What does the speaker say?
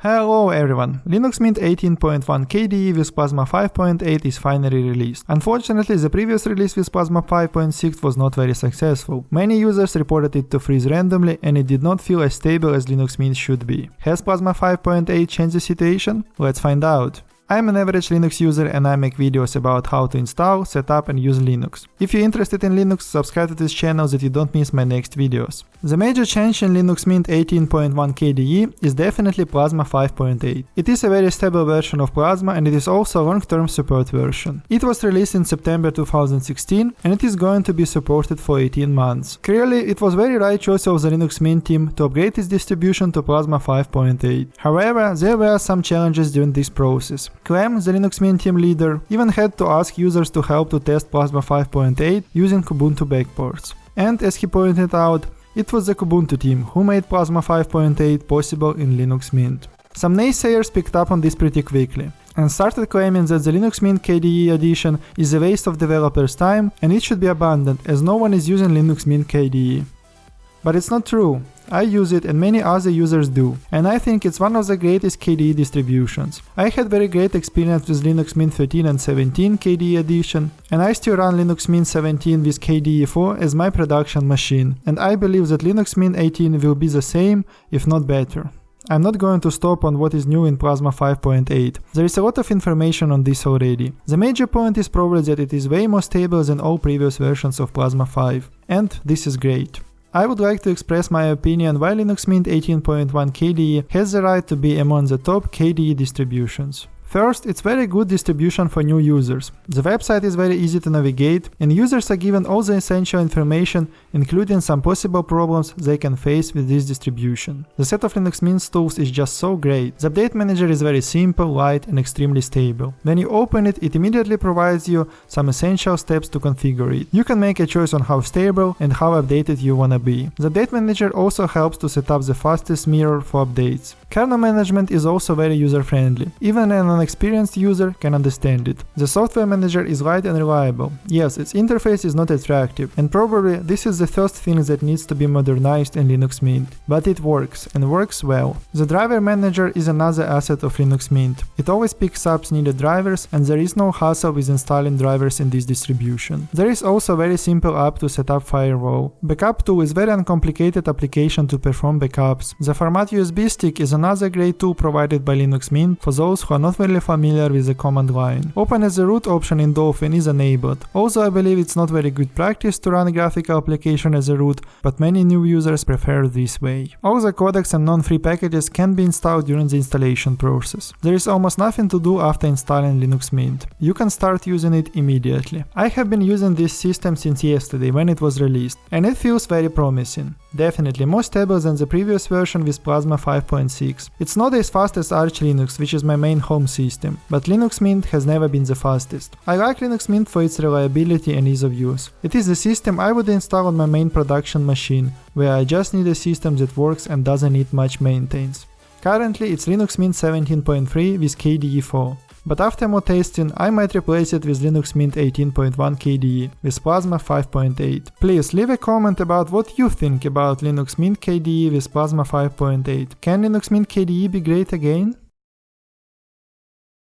Hello everyone! Linux Mint 18.1 KDE with Plasma 5.8 is finally released. Unfortunately, the previous release with Plasma 5.6 was not very successful. Many users reported it to freeze randomly and it did not feel as stable as Linux Mint should be. Has Plasma 5.8 changed the situation? Let's find out. I'm an average Linux user and I make videos about how to install, set up and use Linux. If you're interested in Linux, subscribe to this channel so that you don't miss my next videos. The major change in Linux Mint 18.1 KDE is definitely Plasma 5.8. It is a very stable version of Plasma and it is also a long-term support version. It was released in September 2016 and it is going to be supported for 18 months. Clearly, it was very right choice of the Linux Mint team to upgrade its distribution to Plasma 5.8. However, there were some challenges during this process. Clem, the Linux Mint team leader, even had to ask users to help to test Plasma 5.8 using Kubuntu backports. And as he pointed out, it was the Kubuntu team who made Plasma 5.8 possible in Linux Mint. Some naysayers picked up on this pretty quickly and started claiming that the Linux Mint KDE edition is a waste of developers' time and it should be abandoned as no one is using Linux Mint KDE. But it's not true. I use it and many other users do, and I think it's one of the greatest KDE distributions. I had very great experience with Linux Mint 13 and 17 KDE edition, and I still run Linux Mint 17 with KDE 4 as my production machine, and I believe that Linux Mint 18 will be the same, if not better. I'm not going to stop on what is new in Plasma 5.8. There is a lot of information on this already. The major point is probably that it is way more stable than all previous versions of Plasma 5. And this is great. I would like to express my opinion why Linux Mint 18.1 KDE has the right to be among the top KDE distributions. First, it's very good distribution for new users. The website is very easy to navigate and users are given all the essential information including some possible problems they can face with this distribution. The set of Linux Mint tools is just so great. The update manager is very simple, light and extremely stable. When you open it, it immediately provides you some essential steps to configure it. You can make a choice on how stable and how updated you wanna be. The update manager also helps to set up the fastest mirror for updates. Kernel management is also very user-friendly. Even an experienced user can understand it. The software manager is light and reliable. Yes, its interface is not attractive, and probably this is the first thing that needs to be modernized in Linux Mint. But it works, and works well. The driver manager is another asset of Linux Mint. It always picks up needed drivers, and there is no hassle with installing drivers in this distribution. There is also a very simple app to set up firewall. Backup tool is very uncomplicated application to perform backups. The format USB stick is another great tool provided by Linux Mint for those who are not very familiar with the command line. Open as a root option in Dolphin is enabled. Also I believe it's not very good practice to run a graphical application as a root, but many new users prefer this way. All the codecs and non-free packages can be installed during the installation process. There is almost nothing to do after installing Linux Mint. You can start using it immediately. I have been using this system since yesterday when it was released, and it feels very promising. Definitely more stable than the previous version with Plasma 5.6. It's not as fast as Arch Linux, which is my main home system, but Linux Mint has never been the fastest. I like Linux Mint for its reliability and ease of use. It is the system I would install on my main production machine, where I just need a system that works and doesn't need much maintenance. Currently it's Linux Mint 17.3 with KDE 4 but after more testing I might replace it with Linux Mint 18.1 KDE with Plasma 5.8. Please leave a comment about what you think about Linux Mint KDE with Plasma 5.8. Can Linux Mint KDE be great again?